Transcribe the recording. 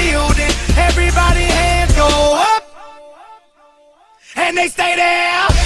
building. Everybody hands go up. And they stay there.